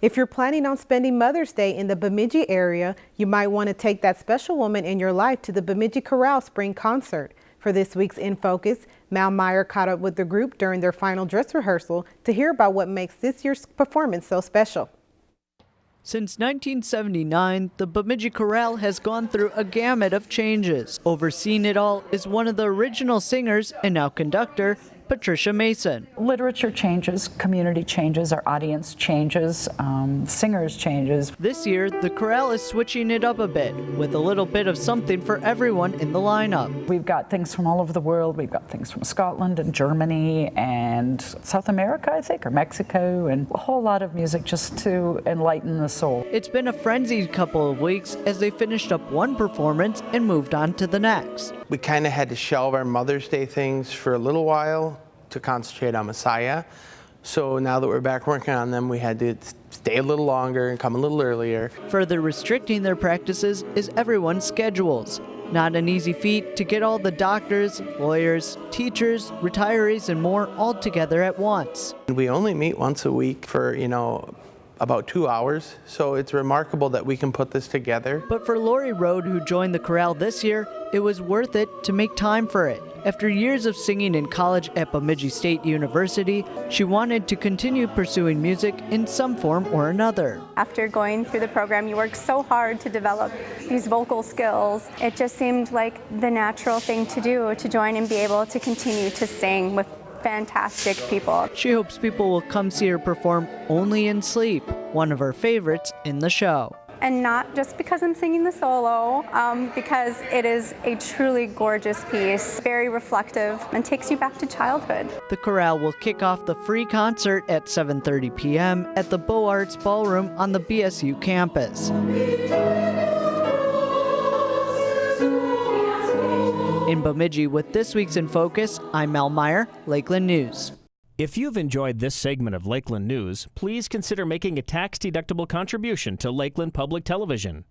If you're planning on spending Mother's Day in the Bemidji area, you might want to take that special woman in your life to the Bemidji Chorale Spring Concert. For this week's In Focus, Mal Meyer caught up with the group during their final dress rehearsal to hear about what makes this year's performance so special. Since 1979, the Bemidji Chorale has gone through a gamut of changes. Overseeing it all is one of the original singers and now conductor, Patricia Mason. Literature changes, community changes, our audience changes, um, singers changes. This year, the chorale is switching it up a bit with a little bit of something for everyone in the lineup. We've got things from all over the world. We've got things from Scotland and Germany and South America, I think, or Mexico, and a whole lot of music just to enlighten the soul. It's been a frenzied couple of weeks as they finished up one performance and moved on to the next. We kind of had to shelve our Mother's Day things for a little while to concentrate on Messiah. So now that we're back working on them, we had to stay a little longer and come a little earlier. Further restricting their practices is everyone's schedules. Not an easy feat to get all the doctors, lawyers, teachers, retirees, and more all together at once. We only meet once a week for, you know, about two hours, so it's remarkable that we can put this together. But for Lori Rode, who joined the chorale this year, it was worth it to make time for it. After years of singing in college at Bemidji State University, she wanted to continue pursuing music in some form or another. After going through the program, you work so hard to develop these vocal skills. It just seemed like the natural thing to do to join and be able to continue to sing with fantastic people. She hopes people will come see her perform only in sleep, one of her favorites in the show. And not just because I'm singing the solo, um, because it is a truly gorgeous piece, very reflective, and takes you back to childhood. The chorale will kick off the free concert at 7.30 p.m. at the Beaux Arts Ballroom on the BSU campus. In Bemidji with this week's In Focus, I'm Mel Meyer, Lakeland News. If you've enjoyed this segment of Lakeland News, please consider making a tax-deductible contribution to Lakeland Public Television.